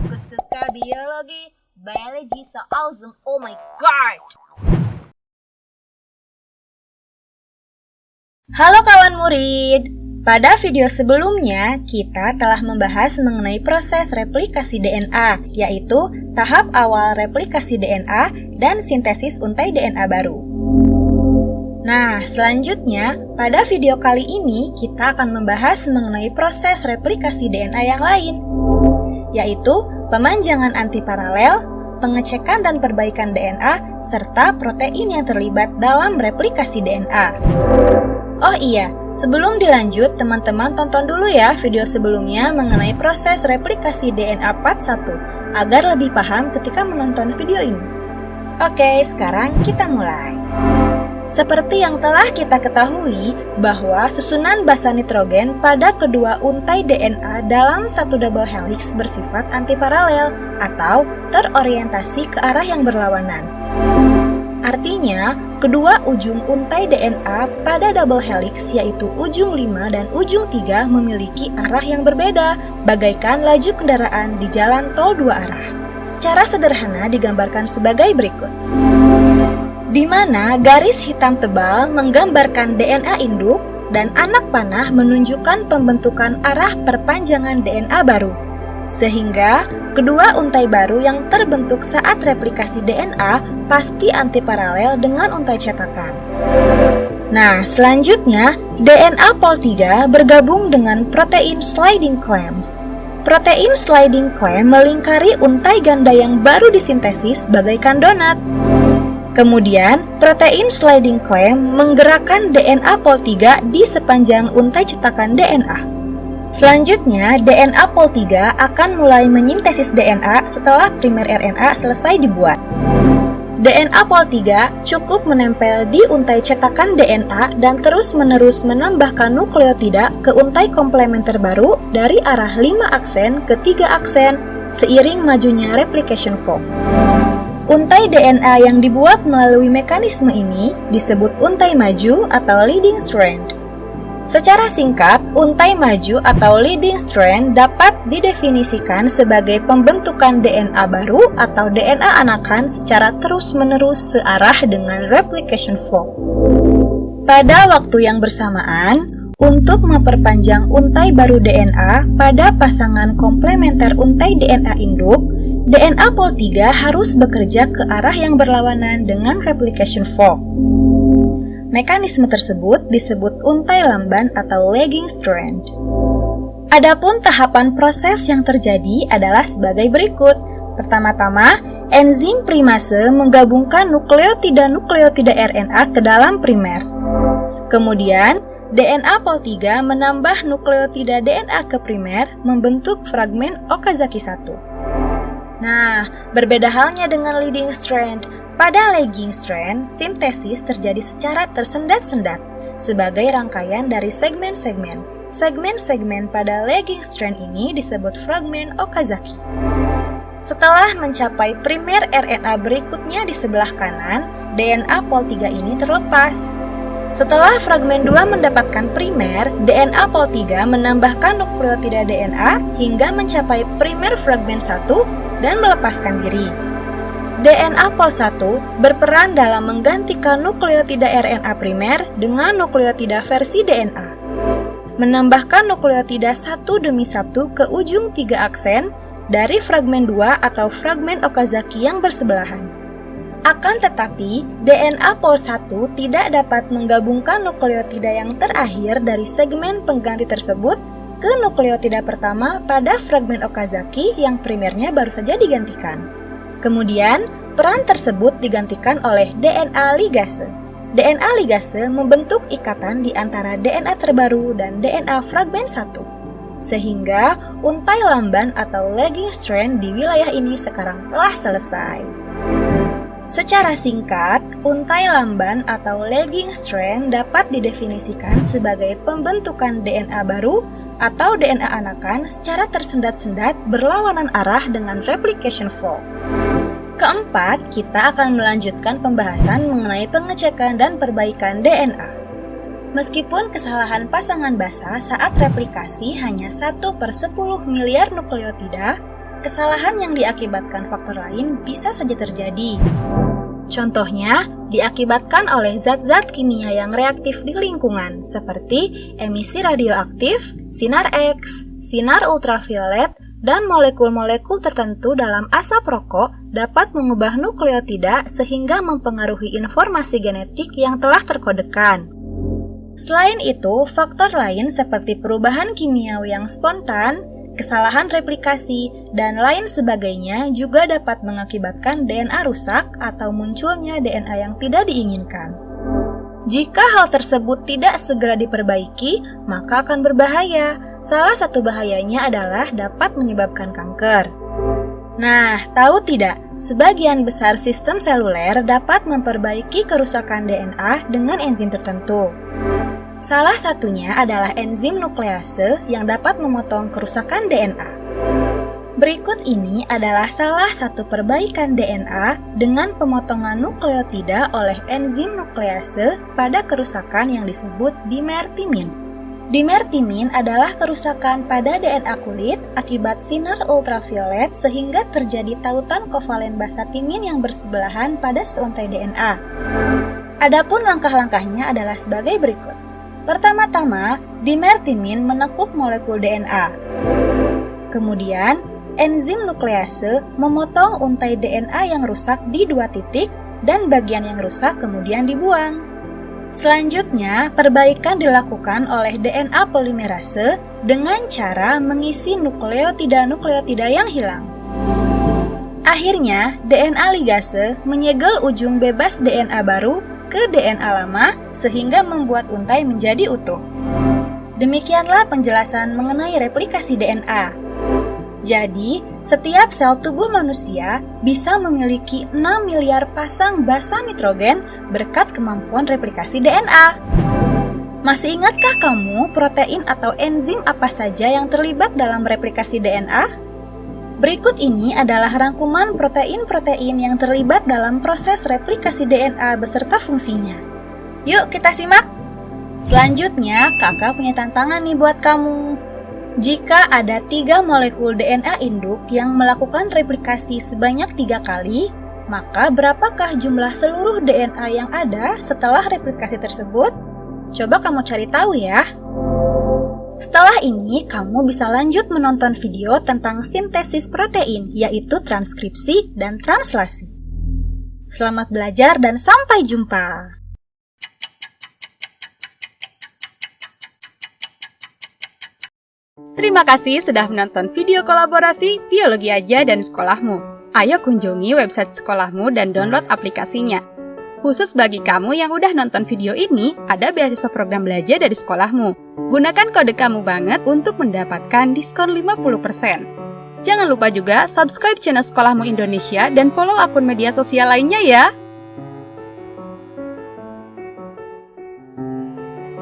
Aku suka biologi, biology so awesome, oh my god! Halo kawan murid! Pada video sebelumnya, kita telah membahas mengenai proses replikasi DNA, yaitu tahap awal replikasi DNA dan sintesis untai DNA baru. Nah, selanjutnya, pada video kali ini kita akan membahas mengenai proses replikasi DNA yang lain, yaitu pemanjangan antiparalel, pengecekan dan perbaikan DNA, serta protein yang terlibat dalam replikasi DNA. Oh iya, sebelum dilanjut, teman-teman tonton dulu ya video sebelumnya mengenai proses replikasi DNA part 1, agar lebih paham ketika menonton video ini. Oke, sekarang kita mulai. Seperti yang telah kita ketahui bahwa susunan basa nitrogen pada kedua untai DNA dalam satu double helix bersifat antiparalel atau terorientasi ke arah yang berlawanan. Artinya, kedua ujung untai DNA pada double helix yaitu ujung 5 dan ujung 3 memiliki arah yang berbeda, bagaikan laju kendaraan di jalan tol dua arah. Secara sederhana digambarkan sebagai berikut di mana garis hitam tebal menggambarkan DNA induk dan anak panah menunjukkan pembentukan arah perpanjangan DNA baru. Sehingga, kedua untai baru yang terbentuk saat replikasi DNA pasti antiparalel dengan untai cetakan. Nah, selanjutnya, DNA pol 3 bergabung dengan protein sliding clamp. Protein sliding clamp melingkari untai ganda yang baru disintesis bagaikan donat. Kemudian, protein sliding clamp menggerakkan DNA pol 3 di sepanjang untai cetakan DNA. Selanjutnya, DNA pol 3 akan mulai menyintesis DNA setelah primer RNA selesai dibuat. DNA pol 3 cukup menempel di untai cetakan DNA dan terus-menerus menambahkan nukleotida ke untai komplementer baru dari arah 5 aksen ke 3 aksen seiring majunya replication fork. Untai DNA yang dibuat melalui mekanisme ini disebut untai maju atau leading strand. Secara singkat, untai maju atau leading strand dapat didefinisikan sebagai pembentukan DNA baru atau DNA anakan secara terus-menerus searah dengan replication fork. Pada waktu yang bersamaan, untuk memperpanjang untai baru DNA pada pasangan komplementer untai DNA induk, DNA pol 3 harus bekerja ke arah yang berlawanan dengan replication fork. Mekanisme tersebut disebut untai lamban atau lagging strand. Adapun tahapan proses yang terjadi adalah sebagai berikut. Pertama-tama, enzim primase menggabungkan nukleotida-nukleotida RNA ke dalam primer. Kemudian, DNA pol 3 menambah nukleotida DNA ke primer membentuk fragmen Okazaki 1. Nah, berbeda halnya dengan leading strand. Pada lagging strand, sintesis terjadi secara tersendat-sendat sebagai rangkaian dari segmen-segmen. Segmen-segmen pada lagging strand ini disebut fragmen Okazaki. Setelah mencapai primer RNA berikutnya di sebelah kanan, DNA pol 3 ini terlepas. Setelah fragmen 2 mendapatkan primer, DNA pol 3 menambahkan nukleotida DNA hingga mencapai primer fragmen 1 dan melepaskan diri. DNA pol 1 berperan dalam menggantikan nukleotida RNA primer dengan nukleotida versi DNA. Menambahkan nukleotida satu demi satu ke ujung tiga aksen dari fragmen 2 atau fragmen Okazaki yang bersebelahan. Akan tetapi, DNA pol 1 tidak dapat menggabungkan nukleotida yang terakhir dari segmen pengganti tersebut ke nukleotida pertama pada fragmen Okazaki yang primernya baru saja digantikan. Kemudian, peran tersebut digantikan oleh DNA ligase. DNA ligase membentuk ikatan di antara DNA terbaru dan DNA fragmen 1. Sehingga, untai lamban atau lagging strand di wilayah ini sekarang telah selesai. Secara singkat, untai lamban atau lagging strand dapat didefinisikan sebagai pembentukan DNA baru atau DNA anakan secara tersendat-sendat berlawanan arah dengan replication fork. Keempat, kita akan melanjutkan pembahasan mengenai pengecekan dan perbaikan DNA. Meskipun kesalahan pasangan basa saat replikasi hanya 1 per 10 miliar nukleotida, kesalahan yang diakibatkan faktor lain bisa saja terjadi. Contohnya, diakibatkan oleh zat-zat kimia yang reaktif di lingkungan, seperti emisi radioaktif, sinar X, sinar ultraviolet, dan molekul-molekul tertentu dalam asap rokok dapat mengubah nukleotida sehingga mempengaruhi informasi genetik yang telah terkodekan. Selain itu, faktor lain seperti perubahan kimiawi yang spontan, kesalahan replikasi, dan lain sebagainya juga dapat mengakibatkan DNA rusak atau munculnya DNA yang tidak diinginkan. Jika hal tersebut tidak segera diperbaiki, maka akan berbahaya. Salah satu bahayanya adalah dapat menyebabkan kanker. Nah, tahu tidak, sebagian besar sistem seluler dapat memperbaiki kerusakan DNA dengan enzim tertentu. Salah satunya adalah enzim nuklease yang dapat memotong kerusakan DNA. Berikut ini adalah salah satu perbaikan DNA dengan pemotongan nukleotida oleh enzim nuklease pada kerusakan yang disebut dimertimin. Dimertimin adalah kerusakan pada DNA kulit akibat sinar ultraviolet sehingga terjadi tautan kovalen basa timin yang bersebelahan pada seuntai DNA. Adapun langkah-langkahnya adalah sebagai berikut. Pertama-tama, dimertimin menekuk molekul DNA. Kemudian, enzim nuklease memotong untai DNA yang rusak di dua titik dan bagian yang rusak kemudian dibuang. Selanjutnya, perbaikan dilakukan oleh DNA polimerase dengan cara mengisi nukleotida-nukleotida yang hilang. Akhirnya, DNA ligase menyegel ujung bebas DNA baru ke DNA lama sehingga membuat untai menjadi utuh. Demikianlah penjelasan mengenai replikasi DNA. Jadi, setiap sel tubuh manusia bisa memiliki 6 miliar pasang basa nitrogen berkat kemampuan replikasi DNA. Masih ingatkah kamu protein atau enzim apa saja yang terlibat dalam replikasi DNA? Berikut ini adalah rangkuman protein-protein yang terlibat dalam proses replikasi DNA beserta fungsinya. Yuk kita simak! Selanjutnya, kakak punya tantangan nih buat kamu. Jika ada tiga molekul DNA induk yang melakukan replikasi sebanyak tiga kali, maka berapakah jumlah seluruh DNA yang ada setelah replikasi tersebut? Coba kamu cari tahu ya. Setelah ini, kamu bisa lanjut menonton video tentang sintesis protein, yaitu transkripsi dan translasi. Selamat belajar dan sampai jumpa! Terima kasih sudah menonton video kolaborasi Biologi Aja dan Sekolahmu. Ayo kunjungi website sekolahmu dan download aplikasinya. Khusus bagi kamu yang udah nonton video ini, ada beasiswa program belajar dari sekolahmu. Gunakan kode kamu banget untuk mendapatkan diskon 50%. Jangan lupa juga subscribe channel Sekolahmu Indonesia dan follow akun media sosial lainnya ya.